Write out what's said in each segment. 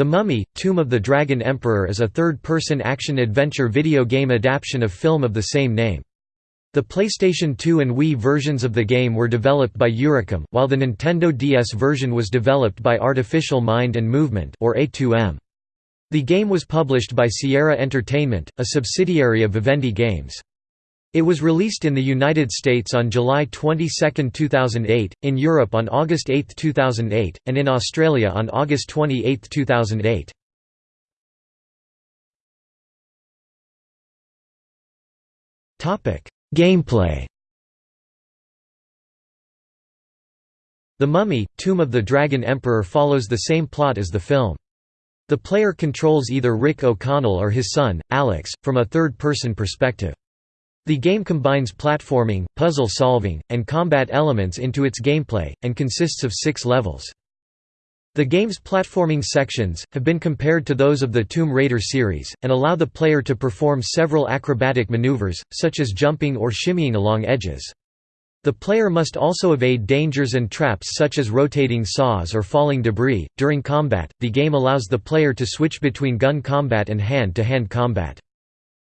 The Mummy, Tomb of the Dragon Emperor is a third-person action-adventure video game adaptation of film of the same name. The PlayStation 2 and Wii versions of the game were developed by Eurocom, while the Nintendo DS version was developed by Artificial Mind and Movement or A2M. The game was published by Sierra Entertainment, a subsidiary of Vivendi Games. It was released in the United States on July 22, 2008, in Europe on August 8, 2008, and in Australia on August 28, 2008. Gameplay The Mummy, Tomb of the Dragon Emperor follows the same plot as the film. The player controls either Rick O'Connell or his son, Alex, from a third-person perspective. The game combines platforming, puzzle solving, and combat elements into its gameplay, and consists of six levels. The game's platforming sections, have been compared to those of the Tomb Raider series, and allow the player to perform several acrobatic maneuvers, such as jumping or shimmying along edges. The player must also evade dangers and traps such as rotating saws or falling debris. During combat, the game allows the player to switch between gun combat and hand to hand combat.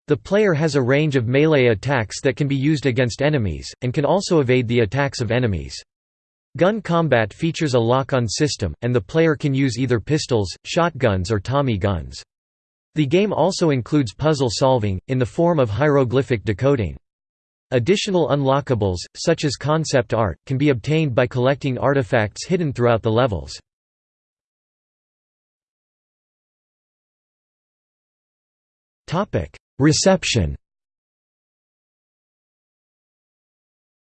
The player has a range of melee attacks that can be used against enemies, and can also evade the attacks of enemies. Gun combat features a lock-on system, and the player can use either pistols, shotguns or Tommy guns. The game also includes puzzle solving, in the form of hieroglyphic decoding. Additional unlockables, such as concept art, can be obtained by collecting artifacts hidden throughout the levels. Reception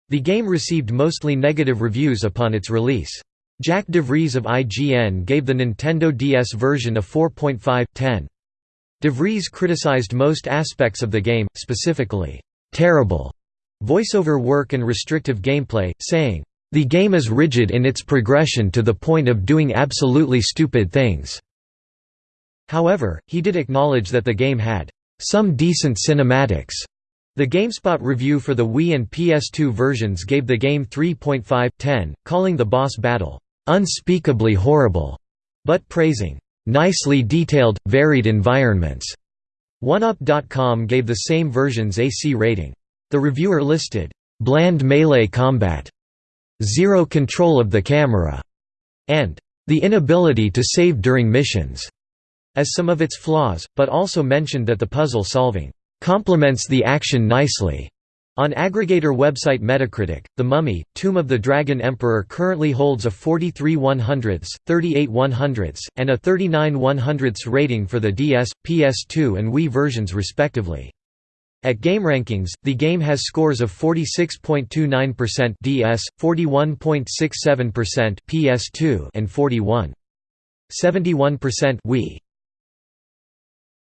The game received mostly negative reviews upon its release. Jack DeVries of IGN gave the Nintendo DS version a 4.5/10. DeVries criticized most aspects of the game, specifically, "...terrible", voiceover work and restrictive gameplay, saying, "...the game is rigid in its progression to the point of doing absolutely stupid things." However, he did acknowledge that the game had some decent cinematics. The GameSpot review for the Wii and PS2 versions gave the game 3.5/10, calling the boss battle unspeakably horrible, but praising nicely detailed, varied environments. 1UP.com gave the same versions a C rating. The reviewer listed bland melee combat, zero control of the camera, and the inability to save during missions as some of its flaws, but also mentioned that the puzzle solving complements the action nicely. On aggregator website Metacritic, The Mummy, Tomb of the Dragon Emperor currently holds a 43 100ths, 38 100ths, and a 39 100ths rating for the DS, PS2 and Wii versions respectively. At GameRankings, the game has scores of 46.29% DS, 41.67% PS2 and 41.71% Wii.